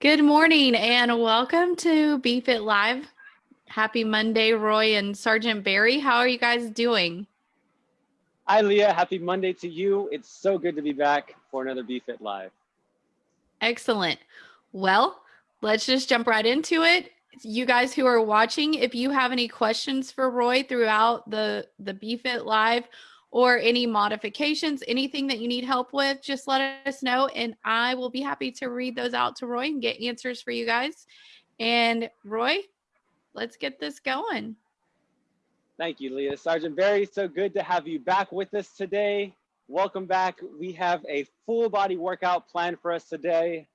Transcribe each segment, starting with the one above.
Good morning and welcome to BFit Live. Happy Monday, Roy and Sergeant Barry. How are you guys doing? Hi, Leah. Happy Monday to you. It's so good to be back for another BFit Live. Excellent. Well, let's just jump right into it. You guys who are watching, if you have any questions for Roy throughout the, the BFit Live or any modifications, anything that you need help with, just let us know and I will be happy to read those out to Roy and get answers for you guys. And Roy, let's get this going. Thank you, Leah. Sergeant Barry, so good to have you back with us today. Welcome back. We have a full body workout planned for us today.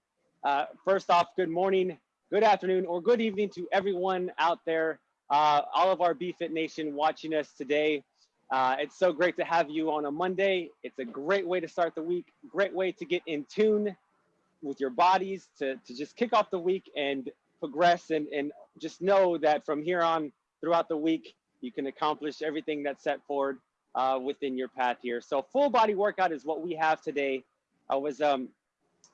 Uh, first off, good morning, good afternoon, or good evening to everyone out there, uh, all of our BFit Nation watching us today. Uh, it's so great to have you on a Monday. It's a great way to start the week, great way to get in tune with your bodies, to, to just kick off the week and progress and, and just know that from here on throughout the week, you can accomplish everything that's set forward uh, within your path here. So full body workout is what we have today. I was um,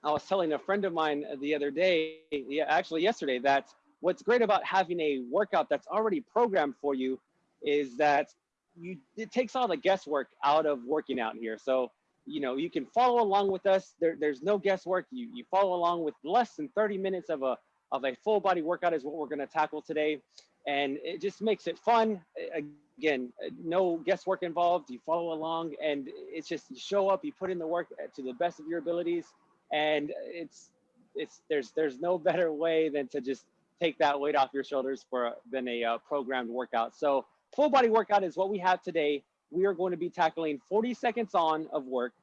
I was telling a friend of mine the other day, yeah, actually yesterday, that what's great about having a workout that's already programmed for you is that you it takes all the guesswork out of working out here. So you know you can follow along with us. There, there's no guesswork. You you follow along with less than 30 minutes of a of a full body workout is what we're going to tackle today, and it just makes it fun. Again, no guesswork involved. You follow along, and it's just you show up. You put in the work to the best of your abilities, and it's it's there's there's no better way than to just take that weight off your shoulders for than a uh, programmed workout. So full body workout is what we have today. We are going to be tackling 40 seconds on of work,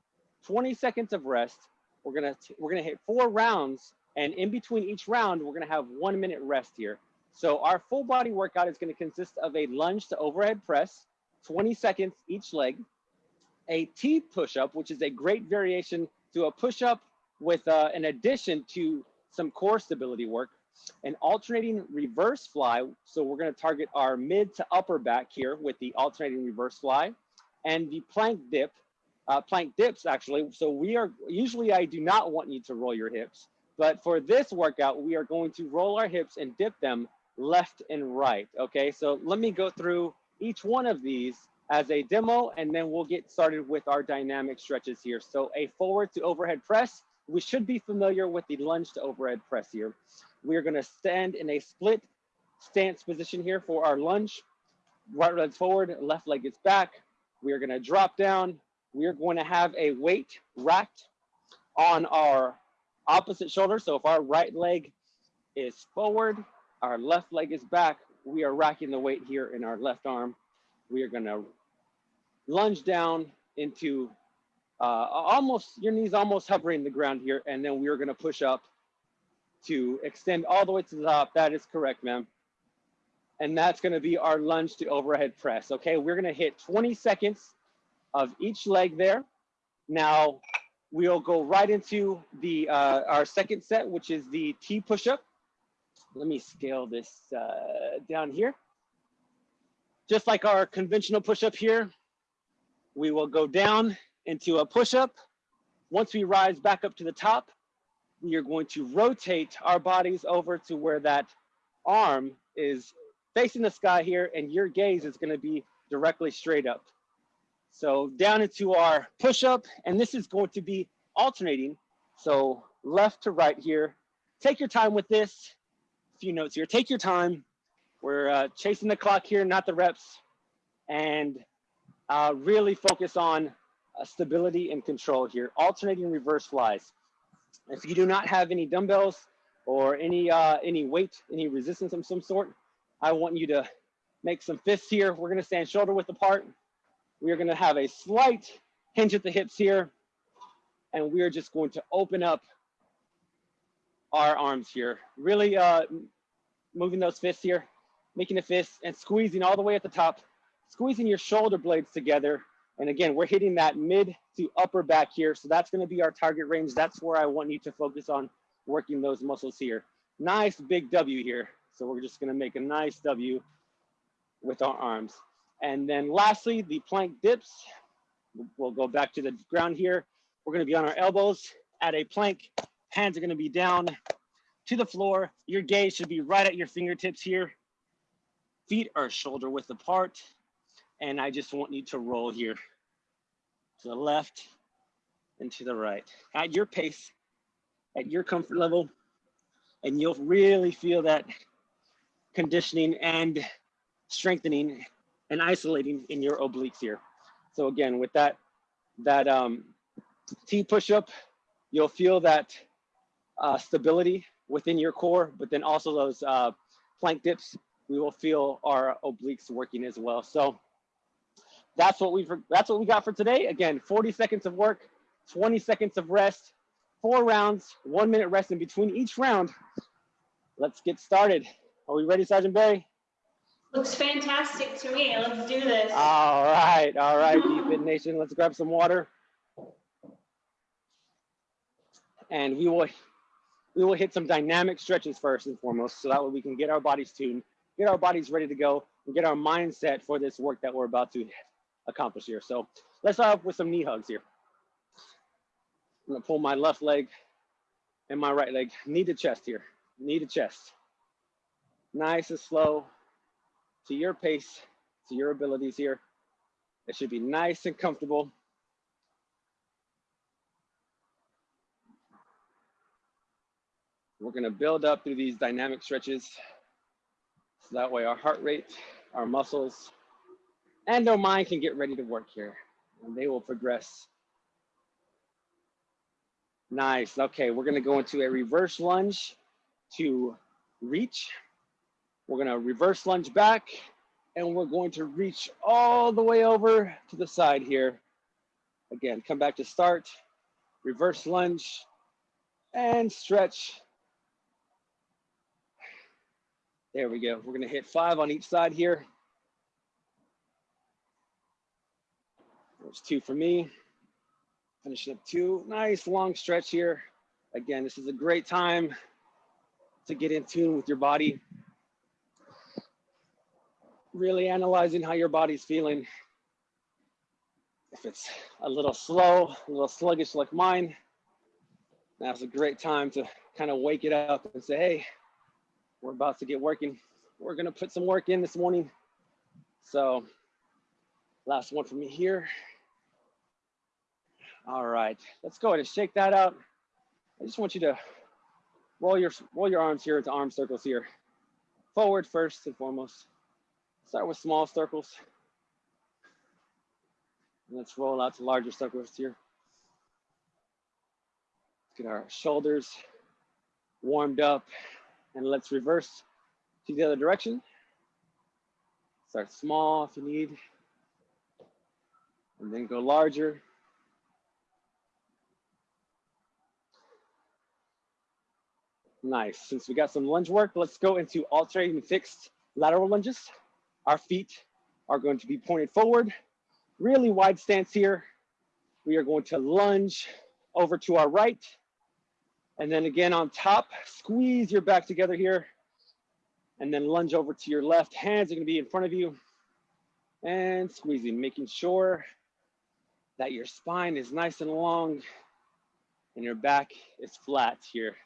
20 seconds of rest. We're gonna we're gonna hit four rounds, and in between each round, we're gonna have one minute rest here. So our full body workout is gonna consist of a lunge to overhead press, 20 seconds each leg, a T push-up, which is a great variation to a push-up with uh, an addition to some core stability work, an alternating reverse fly. So we're gonna target our mid to upper back here with the alternating reverse fly and the plank dip, uh, plank dips actually. So we are, usually I do not want you to roll your hips, but for this workout, we are going to roll our hips and dip them left and right, okay? So let me go through each one of these as a demo and then we'll get started with our dynamic stretches here. So a forward to overhead press, we should be familiar with the lunge to overhead press here. We are gonna stand in a split stance position here for our lunge. Right leg forward, left leg is back. We are gonna drop down. We are going to have a weight racked on our opposite shoulder. So if our right leg is forward, our left leg is back, we are racking the weight here in our left arm. We are gonna lunge down into uh, almost, your knees almost hovering the ground here. And then we are gonna push up to extend all the way to the top. That is correct, ma'am. And that's gonna be our lunge to overhead press. Okay, we're gonna hit 20 seconds of each leg there. Now, we'll go right into the uh, our second set, which is the T push-up. Let me scale this uh, down here. Just like our conventional push-up here, we will go down into a push-up. Once we rise back up to the top, are going to rotate our bodies over to where that arm is facing the sky here and your gaze is gonna be directly straight up. So down into our push-up, and this is going to be alternating. So left to right here. Take your time with this. A few notes here, take your time. We're uh, chasing the clock here, not the reps. And uh, really focus on uh, stability and control here. Alternating reverse flies. If you do not have any dumbbells or any uh, any weight, any resistance of some sort, I want you to make some fists here. We're gonna stand shoulder width apart. We are gonna have a slight hinge at the hips here. And we are just going to open up our arms here. Really uh, moving those fists here, making a fist and squeezing all the way at the top, squeezing your shoulder blades together and again, we're hitting that mid to upper back here. So that's gonna be our target range. That's where I want you to focus on working those muscles here. Nice big W here. So we're just gonna make a nice W with our arms. And then lastly, the plank dips. We'll go back to the ground here. We're gonna be on our elbows at a plank. Hands are gonna be down to the floor. Your gaze should be right at your fingertips here. Feet are shoulder width apart. And I just want you to roll here to the left and to the right at your pace, at your comfort level. And you'll really feel that conditioning and strengthening and isolating in your obliques here. So again, with that, that um, T push-up, you'll feel that uh, stability within your core, but then also those uh, plank dips, we will feel our obliques working as well. So that's what we that's what we got for today. Again, 40 seconds of work, 20 seconds of rest, four rounds, one minute rest in between each round. Let's get started. Are we ready, Sergeant Barry? Looks fantastic to me. Let's do this. All right, all right, BFit Nation. Let's grab some water. And we will we will hit some dynamic stretches first and foremost, so that way we can get our bodies tuned, get our bodies ready to go, and get our mindset for this work that we're about to accomplish here. So let's start off with some knee hugs here. I'm gonna pull my left leg and my right leg, knee to chest here, knee to chest. Nice and slow to your pace, to your abilities here. It should be nice and comfortable. We're gonna build up through these dynamic stretches. So that way our heart rate, our muscles, and our mind can get ready to work here and they will progress. Nice, okay, we're gonna go into a reverse lunge to reach. We're gonna reverse lunge back and we're going to reach all the way over to the side here. Again, come back to start, reverse lunge and stretch. There we go. We're gonna hit five on each side here. There's two for me. Finishing up two. Nice long stretch here. Again, this is a great time to get in tune with your body. Really analyzing how your body's feeling. If it's a little slow, a little sluggish like mine, now's a great time to kind of wake it up and say, hey, we're about to get working. We're gonna put some work in this morning. So last one for me here. All right, let's go ahead and shake that out. I just want you to roll your roll your arms here into arm circles here. Forward first and foremost. Start with small circles. Let's roll out to larger circles here. Let's get our shoulders warmed up and let's reverse to the other direction. Start small if you need, and then go larger. Nice. Since we got some lunge work, let's go into alternating fixed lateral lunges. Our feet are going to be pointed forward, really wide stance here. We are going to lunge over to our right. And then again on top, squeeze your back together here. And then lunge over to your left. Hands are gonna be in front of you. And squeezing, making sure that your spine is nice and long and your back is flat here.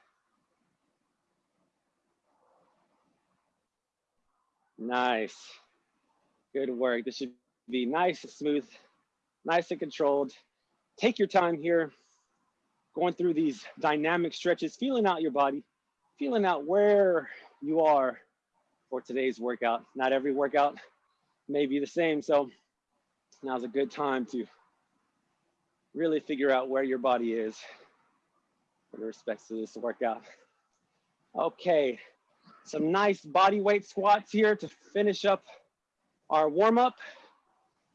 Nice. Good work. This should be nice and smooth, nice and controlled. Take your time here, going through these dynamic stretches, feeling out your body, feeling out where you are for today's workout. Not every workout may be the same. So now's a good time to really figure out where your body is with respect to this workout. Okay, some nice body weight squats here to finish up our warm up.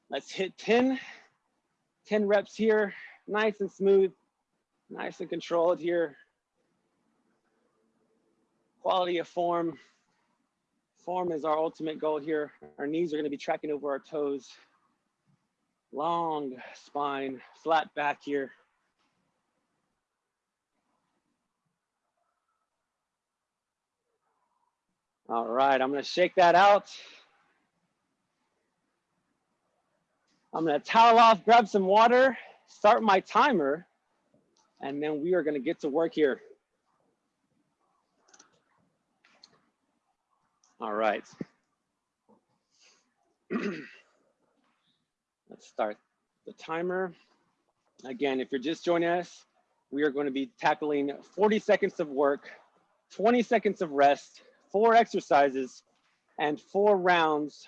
Let's hit 10, 10 reps here, nice and smooth, nice and controlled here. Quality of form. Form is our ultimate goal here. Our knees are gonna be tracking over our toes. Long spine, flat back here. All right, I'm gonna shake that out. I'm gonna towel off, grab some water, start my timer, and then we are gonna get to work here. All right. Let's start the timer. Again, if you're just joining us, we are going to be tackling 40 seconds of work, 20 seconds of rest, four exercises, and four rounds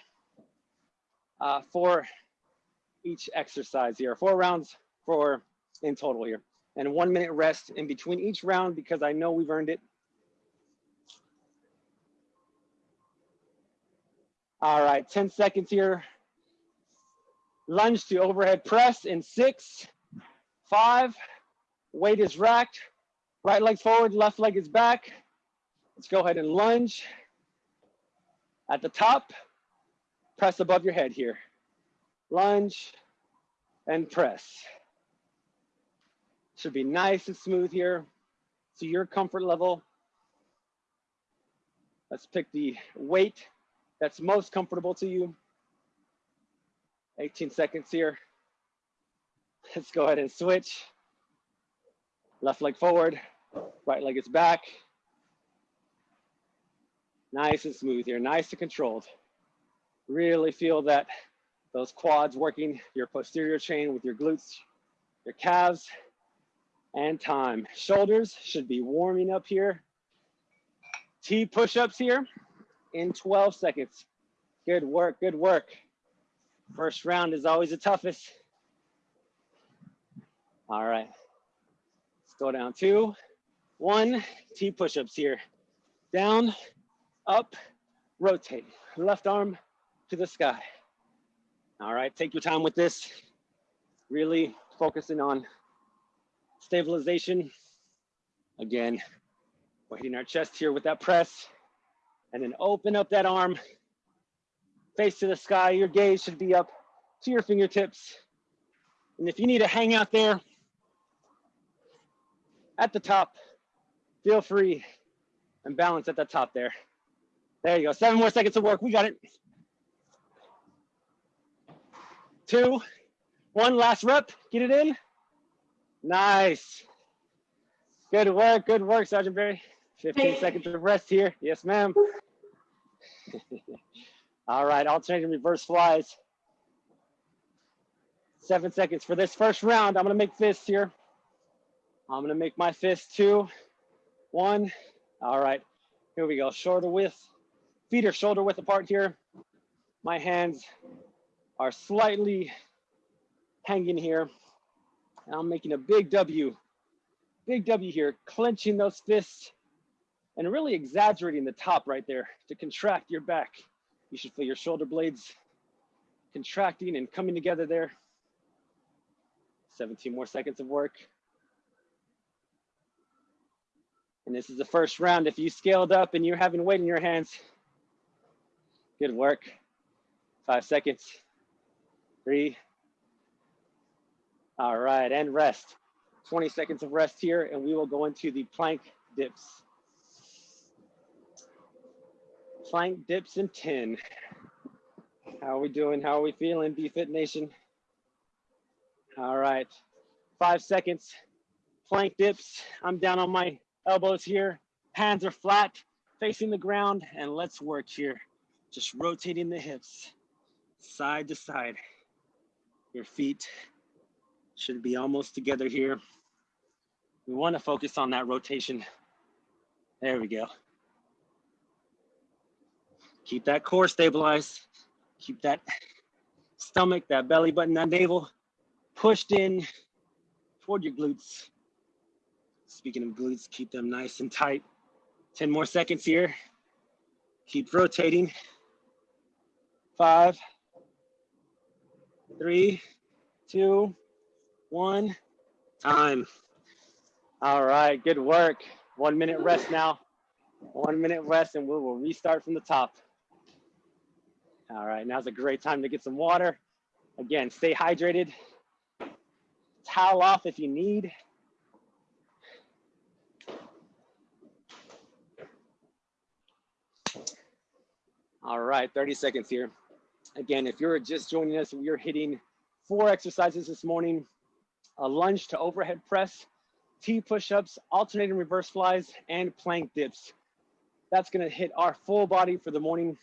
uh, for each exercise here. Four rounds for in total here. And one minute rest in between each round because I know we've earned it. All right, 10 seconds here. Lunge to overhead press in six, five, weight is racked, right leg forward, left leg is back. Let's go ahead and lunge. At the top, press above your head here. Lunge and press. Should be nice and smooth here to your comfort level. Let's pick the weight that's most comfortable to you. 18 seconds here. Let's go ahead and switch. Left leg forward, right leg is back. Nice and smooth here, nice and controlled. Really feel that those quads working your posterior chain with your glutes, your calves, and time. Shoulders should be warming up here. T push-ups here in 12 seconds. Good work, good work. First round is always the toughest. All right, let's go down two, one, T push-ups here. Down, up, rotate. Left arm to the sky. All right, take your time with this. Really focusing on stabilization. Again, we're hitting our chest here with that press. And then open up that arm, face to the sky. Your gaze should be up to your fingertips. And if you need to hang out there at the top, feel free and balance at the top there. There you go. Seven more seconds of work. We got it. Two, one last rep. Get it in. Nice. Good work. Good work, Sergeant Barry. 15 seconds of rest here. Yes, ma'am. All right, alternating reverse flies. Seven seconds for this first round. I'm gonna make fists here. I'm gonna make my fist two, one. All right, here we go. Shorter width, feet are shoulder width apart here. My hands are slightly hanging here. And I'm making a big W, big W here, clenching those fists and really exaggerating the top right there to contract your back. You should feel your shoulder blades contracting and coming together there. 17 more seconds of work. And this is the first round. If you scaled up and you're having weight in your hands, good work. Five seconds, three. All right, and rest. 20 seconds of rest here, and we will go into the plank dips plank dips in 10. How are we doing? How are we feeling, BFit Nation? All right, five seconds. Plank dips. I'm down on my elbows here. Hands are flat, facing the ground, and let's work here. Just rotating the hips side to side. Your feet should be almost together here. We want to focus on that rotation. There we go. Keep that core stabilized. Keep that stomach, that belly button, that navel pushed in toward your glutes. Speaking of glutes, keep them nice and tight. 10 more seconds here. Keep rotating. Five, three, two, one, time. All right, good work. One minute rest now. One minute rest and we will restart from the top. All right, now's a great time to get some water. Again, stay hydrated. Towel off if you need. All right, 30 seconds here. Again, if you're just joining us, we are hitting four exercises this morning. A lunge to overhead press, T push-ups, alternating reverse flies, and plank dips. that's gonna hit our full body for the morning.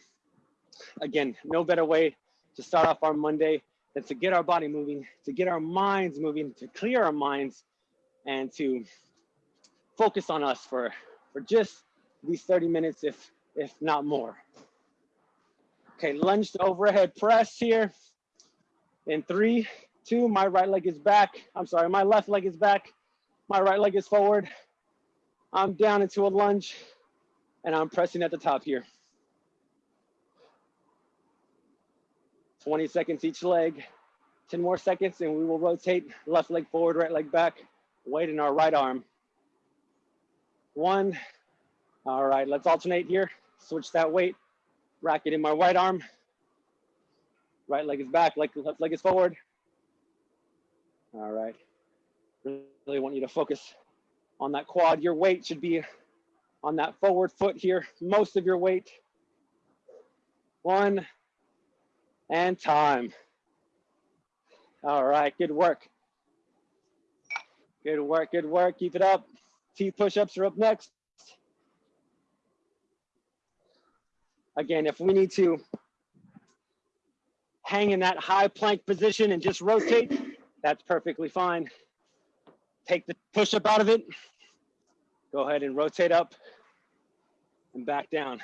Again, no better way to start off our Monday than to get our body moving, to get our minds moving, to clear our minds, and to focus on us for, for just these 30 minutes, if, if not more. Okay, lunge to overhead press here. In three, two, my right leg is back. I'm sorry, my left leg is back. My right leg is forward. I'm down into a lunge and I'm pressing at the top here. 20 seconds each leg, 10 more seconds and we will rotate left leg forward, right leg back, weight in our right arm. One, all right, let's alternate here. Switch that weight, rack it in my right arm. Right leg is back, left leg is forward. All right, really want you to focus on that quad. Your weight should be on that forward foot here, most of your weight. One, and time. All right, good work. Good work, good work, keep it up. T push-ups are up next. Again, if we need to hang in that high plank position and just rotate, that's perfectly fine. Take the push-up out of it. Go ahead and rotate up and back down.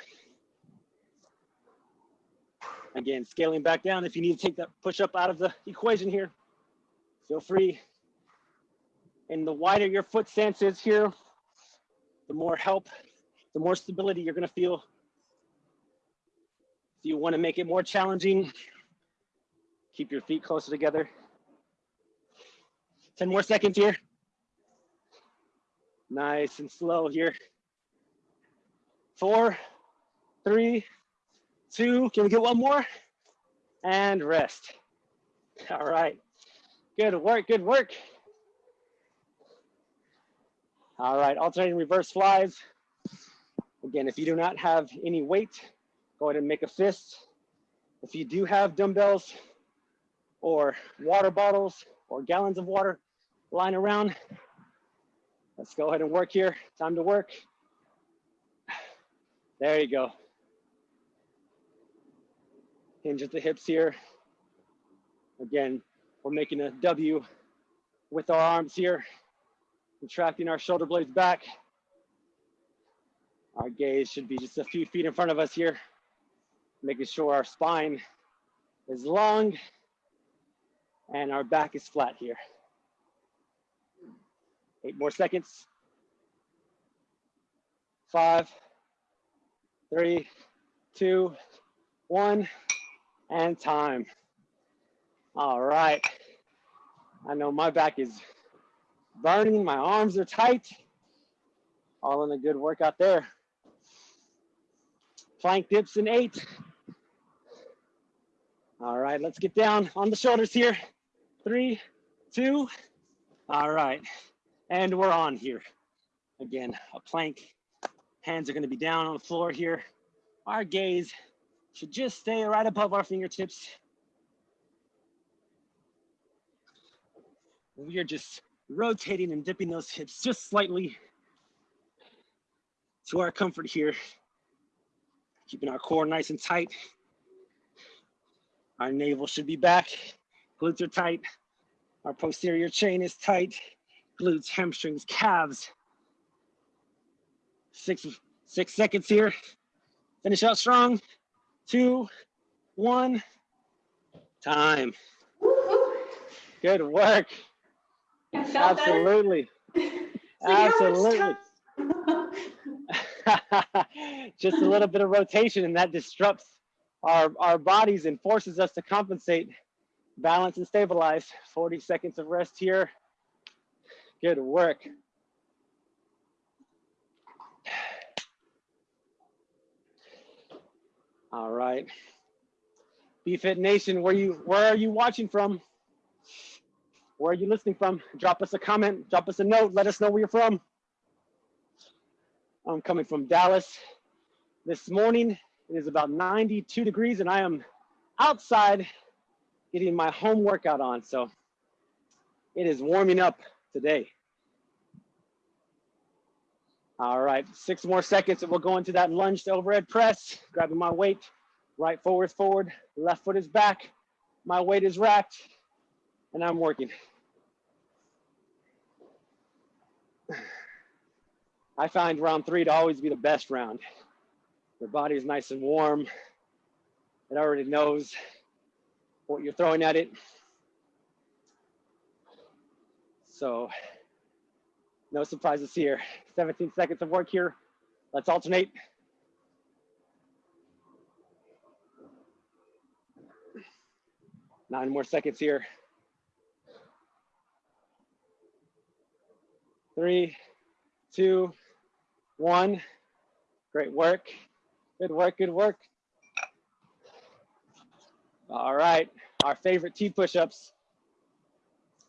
Again, scaling back down. If you need to take that push up out of the equation here, feel free. And the wider your foot stance is here, the more help, the more stability you're gonna feel. If you wanna make it more challenging, keep your feet closer together. 10 more seconds here. Nice and slow here. Four, three, two, can we get one more? And rest. All right, good work, good work. All right, alternating reverse flies. Again, if you do not have any weight, go ahead and make a fist. If you do have dumbbells or water bottles or gallons of water lying around, let's go ahead and work here. Time to work. There you go. Hinge at the hips here. Again, we're making a W with our arms here, contracting our shoulder blades back. Our gaze should be just a few feet in front of us here, making sure our spine is long and our back is flat here. Eight more seconds. Five, three, two, one and time. All right. I know my back is burning, my arms are tight. All in a good workout there. Plank dips in eight. All right, let's get down on the shoulders here. Three, two, all right. And we're on here. Again, a plank. Hands are gonna be down on the floor here. Our gaze should just stay right above our fingertips. We are just rotating and dipping those hips just slightly to our comfort here. Keeping our core nice and tight. Our navel should be back. Glutes are tight. Our posterior chain is tight. Glutes, hamstrings, calves. Six, six seconds here. Finish out strong two, one, time. Good work. Absolutely. Absolutely. Just a little bit of rotation and that disrupts our, our bodies and forces us to compensate, balance and stabilize. 40 seconds of rest here. Good work. All right. BFit Nation, where you where are you watching from? Where are you listening from? Drop us a comment, drop us a note, let us know where you're from. I'm coming from Dallas. This morning it is about 92 degrees and I am outside getting my home workout on. So it is warming up today. All right, six more seconds and we'll go into that lunge to overhead press, grabbing my weight, right forward forward, left foot is back, my weight is racked, and I'm working. I find round three to always be the best round. Your body is nice and warm. It already knows what you're throwing at it. So no surprises here. 17 seconds of work here. Let's alternate. Nine more seconds here. Three, two, one. Great work. Good work, good work. All right, our favorite T push-ups.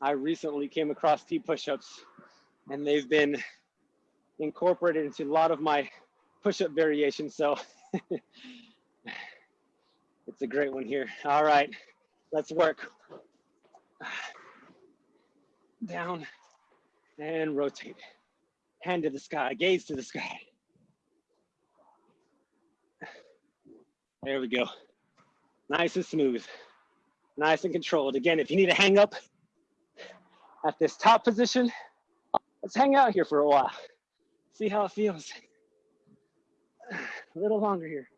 I recently came across T push-ups and they've been incorporated into a lot of my push-up variations. So it's a great one here. All right, let's work. Down and rotate. Hand to the sky, gaze to the sky. There we go. Nice and smooth, nice and controlled. Again, if you need to hang up at this top position, let's hang out here for a while. See how it feels. A little longer here.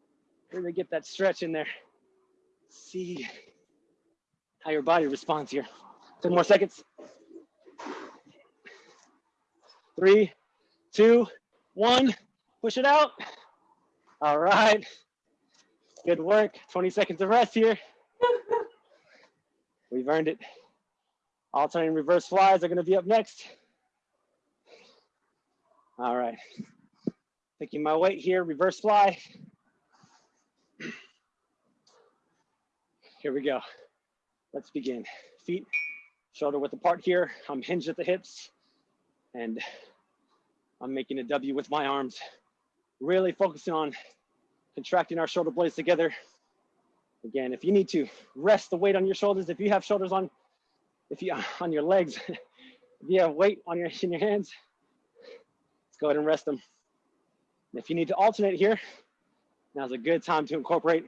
Really get that stretch in there. See how your body responds here. 10 more seconds. Three, two, one. Push it out. All right. Good work. 20 seconds of rest here. We've earned it. Alternating reverse flies are going to be up next. All right. Taking my weight here, reverse fly. Here we go. Let's begin. Feet shoulder width apart here. I'm hinged at the hips and I'm making a W with my arms. Really focusing on contracting our shoulder blades together. Again, if you need to rest the weight on your shoulders, if you have shoulders on, if you on your legs, if you have weight on your in your hands, let's go ahead and rest them. And if you need to alternate here, now's a good time to incorporate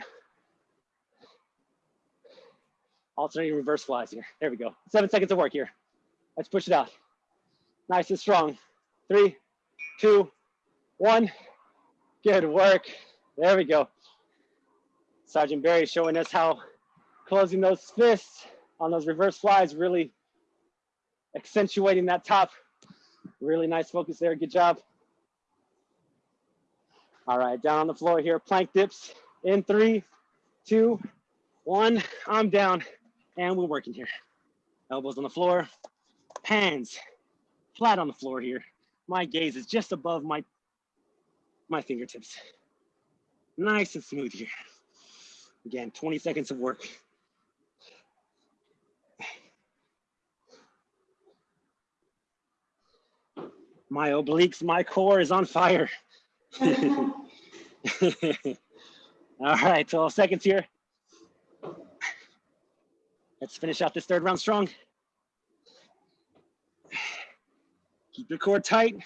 alternating reverse flies here. There we go. Seven seconds of work here. Let's push it out. Nice and strong. Three, two, one. Good work. There we go. Sergeant Barry showing us how closing those fists on those reverse flies, really accentuating that top. Really nice focus there. Good job. All right, down on the floor here. Plank dips in three, two, one. I'm down and we're working here. Elbows on the floor, hands flat on the floor here. My gaze is just above my, my fingertips. Nice and smooth here. Again, 20 seconds of work. My obliques, my core is on fire. All right, 12 seconds here. Let's finish out this third round strong. Keep your core tight.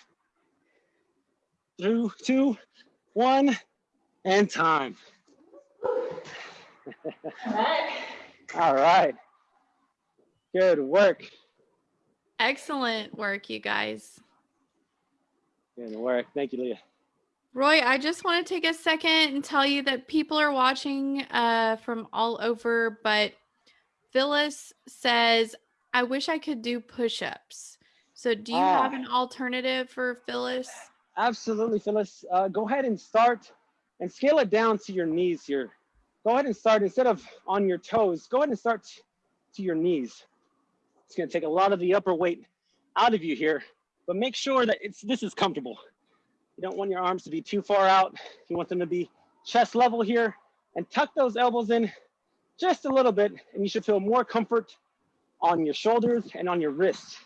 Through two, one, and time. All right. All right. Good work. Excellent work, you guys. Good work. Thank you, Leah. Roy, I just want to take a second and tell you that people are watching uh, from all over, but Phyllis says, I wish I could do push ups. So, do you have Ah. an alternative for Phyllis? Absolutely, Phyllis. Uh, go ahead and start and scale it down to your knees here. Go ahead and start instead of on your toes, go ahead and start to your knees. It's going to take a lot of the upper weight out of you here, but make sure that it's this is comfortable. You don't want your arms to be too far out. You want them to be chest level here and tuck those elbows in just a little bit, and you should feel more comfort on your shoulders and on your wrists.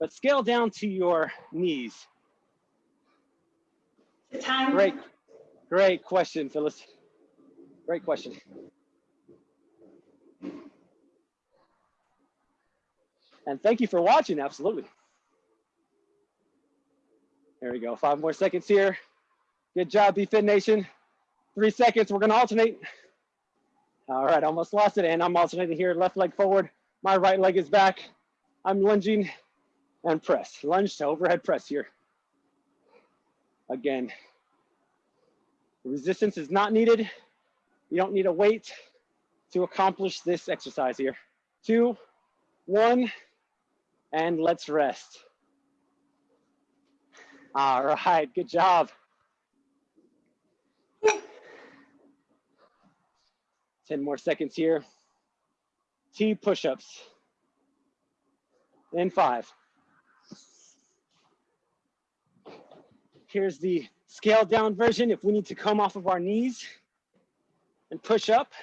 But scale down to your knees. Time. Great, great question, Phyllis. Great question. And thank you for watching, absolutely. There we go. Five more seconds here. Good job, BFit Nation. Three seconds. We're to alternate. All right, almost lost it. And I'm alternating here. Left leg forward. My right leg is back. I'm lunging and press. Lunge to overhead press here. Again, resistance is not needed. You don't need a weight to accomplish this exercise here. Two, one, and let's rest. All right, good job. 10 more seconds here. T push-ups. In five. Here's the scaled down version if we need to come off of our knees and push up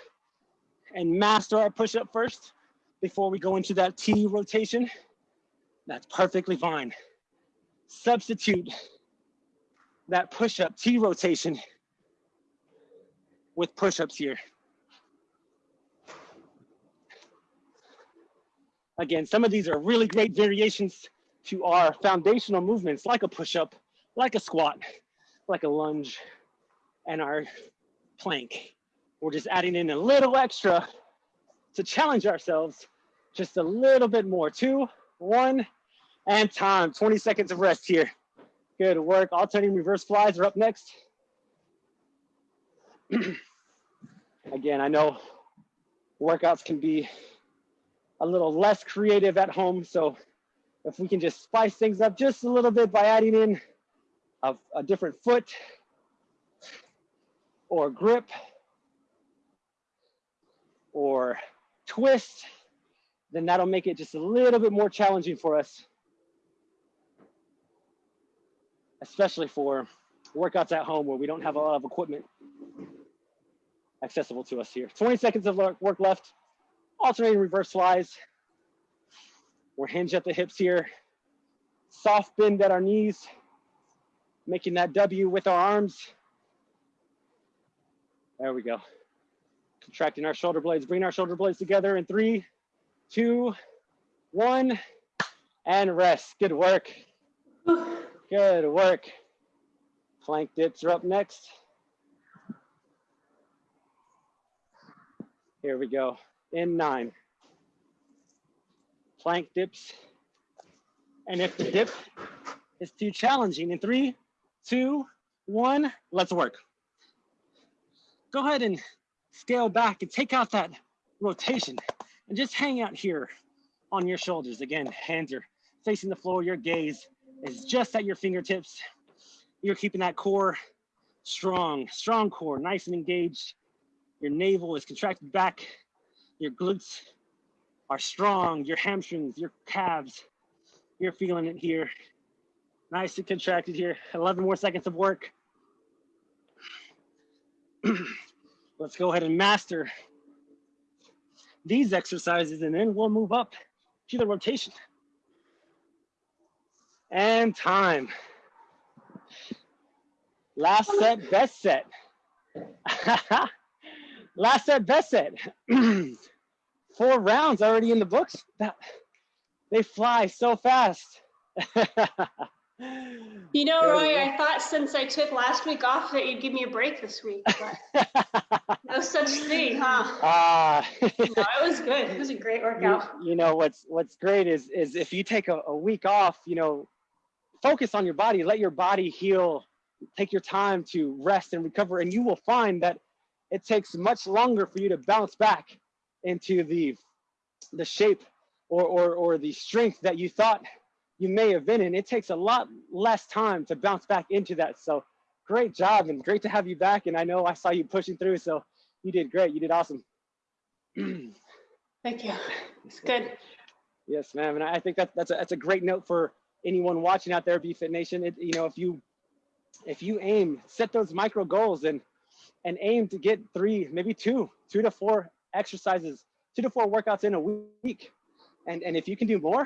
and master our push up first before we go into that T rotation. That's perfectly fine. Substitute that push up T rotation with push ups here. Again, some of these are really great variations to our foundational movements like a push up, like a squat, like a lunge, and our plank. We're just adding in a little extra to challenge ourselves just a little bit more. Two, one, and time. 20 seconds of rest here. Good work. Alternating reverse flies are up next. Again, I know workouts can be a little less creative at home. So if we can just spice things up just a little bit by adding in a, a different foot or grip or twist, then that'll make it just a little bit more challenging for us, especially for workouts at home where we don't have a lot of equipment accessible to us here. 20 seconds of work left, alternating reverse flies. We're hinged at the hips here, soft bend at our knees, making that W with our arms. There we go. Contracting our shoulder blades, bring our shoulder blades together in three, two, one, and rest. Good work. Good work. Plank dips are up next. Here we go. In nine. Plank dips. And if the dip is too challenging, in three, two, one, let's work. Go ahead and scale back and take out that rotation and just hang out here on your shoulders. Again, hands are facing the floor. Your gaze is just at your fingertips. You're keeping that core strong, strong core, nice and engaged. Your navel is contracted back. Your glutes are strong. Your hamstrings, your calves, you're feeling it here. Nice and contracted here. 11 more seconds of work. Let's go ahead and master these exercises and then we'll move up to the rotation. And time. Last set, best set. Last set, best set. Four rounds already in the books. That, they fly so fast. You know, Roy, I thought since I took last week off that you'd give me a break this week, but no such thing, huh? Ah. no, it was good. It was a great workout. You, you know what's what's great is is if you take a, a week off, you know, focus on your body, let your body heal, take your time to rest and recover, and you will find that it takes much longer for you to bounce back into the the shape or or, or the strength that you thought you may have been in. It takes a lot less time to bounce back into that. So great job and great to have you back. And I know I saw you pushing through, so you did great. You did awesome. Thank you. It's good. Yes, ma'am. And I think that that's a, that's a great note for anyone watching out there, BFit Nation. It, you know, if you if you aim, set those micro goals and and aim to get three, maybe two, two to four exercises, two to four workouts in a week. And and if you can do more,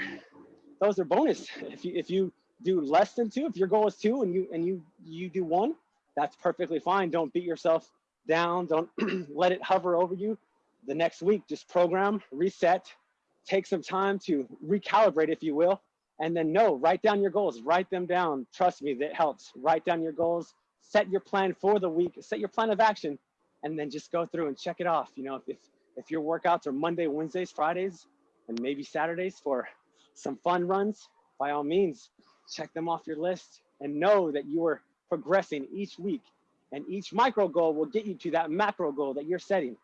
those are bonus. If you if you do less than two, if your goal is two and you and you you do one, that's perfectly fine. Don't beat yourself down. Don't let it hover over you. The next week, just program, reset, take some time to recalibrate, if you will, And then no, write down your goals, write them down. Trust me, that helps. Write down your goals, set your plan for the week, set your plan of action, and then just go through and check it off. You know, if, if your workouts are Monday, Wednesdays, Fridays, and maybe Saturdays for some fun runs, by all means, check them off your list and know that you are progressing each week and each micro goal will get you to that macro goal that you're setting.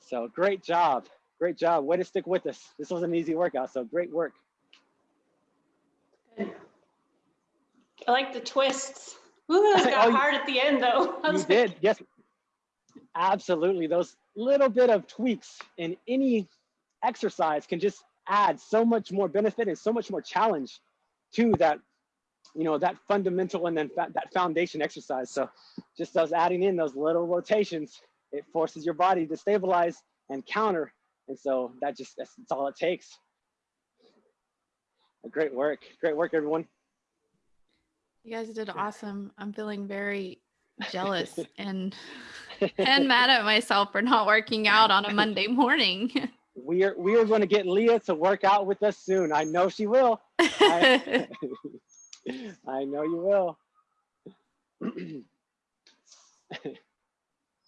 So great job. Great job. Way to stick with us. This was an easy workout, so great work. I like the twists. Ooh, those got Oh, hard at the end though. You like, did, yes. Absolutely. Those little bit of tweaks in any exercise can just add so much more benefit and so much more challenge to that, you know, that fundamental and then that foundation exercise. So just those adding in those little rotations, it forces your body to stabilize and counter. And so that just, that's, that's all it takes. Great work. Great work, everyone. You guys did awesome. I'm feeling very jealous and and mad at myself for not working out on a Monday morning. we are we are going to get Leah to work out with us soon. I know she will. I, I know you will.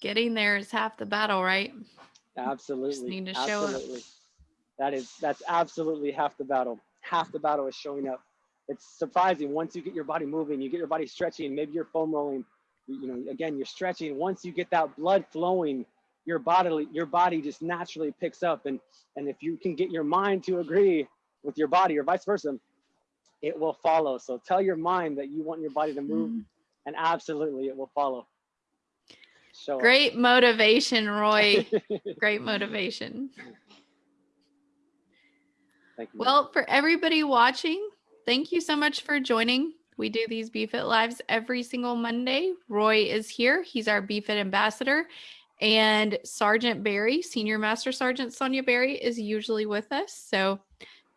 Getting there is half the battle, right? absolutely. need to show up. That is that's absolutely half the battle. Half the battle is showing up. It's surprising once you get your body moving, you get your body stretching, maybe you're foam rolling, you know, again, you're stretching. Once you get that blood flowing, your body your body just naturally picks up and and if you can get your mind to agree with your body or vice versa, it will follow. So tell your mind that you want your body to move Mm. and absolutely it will follow. Up. Great motivation, Roy. Great motivation. Thank you. Well, for everybody watching, thank you so much for joining. We do these BFit Lives every single Monday. Roy is here. He's our BFit ambassador. And Sergeant Barry, Senior Master Sergeant Sonia Barry, is usually with us. So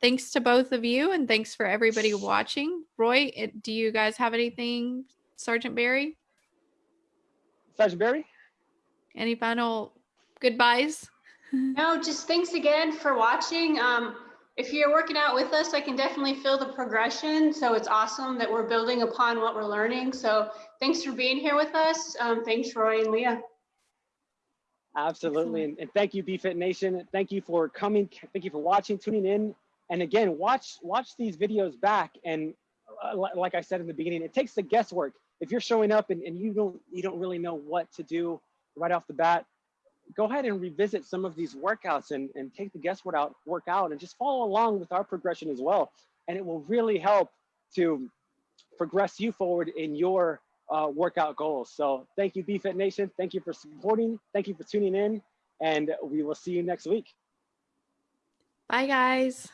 thanks to both of you and thanks for everybody watching. Roy, it, do you guys have anything, Sergeant Barry? Sergeant Barry? Any final goodbyes? No, just thanks again for watching. Um, if you're working out with us, I can definitely feel the progression. So it's awesome that we're building upon what we're learning. So thanks for being here with us. Um, thanks, Roy and Leah. Absolutely. And, and thank you, BFit Nation. Thank you for coming. Thank you for watching, tuning in. And again, watch watch these videos back. And uh, like I said in the beginning, it takes the guesswork. If you're showing up and, and you don't you don't really know what to do right off the bat, go ahead and revisit some of these workouts and, and take the guesswork out, work out and just follow along with our progression as well. And it will really help to progress you forward in your uh, workout goals. So thank you, BFit Nation. Thank you for supporting. Thank you for tuning in. And we will see you next week. Bye, guys.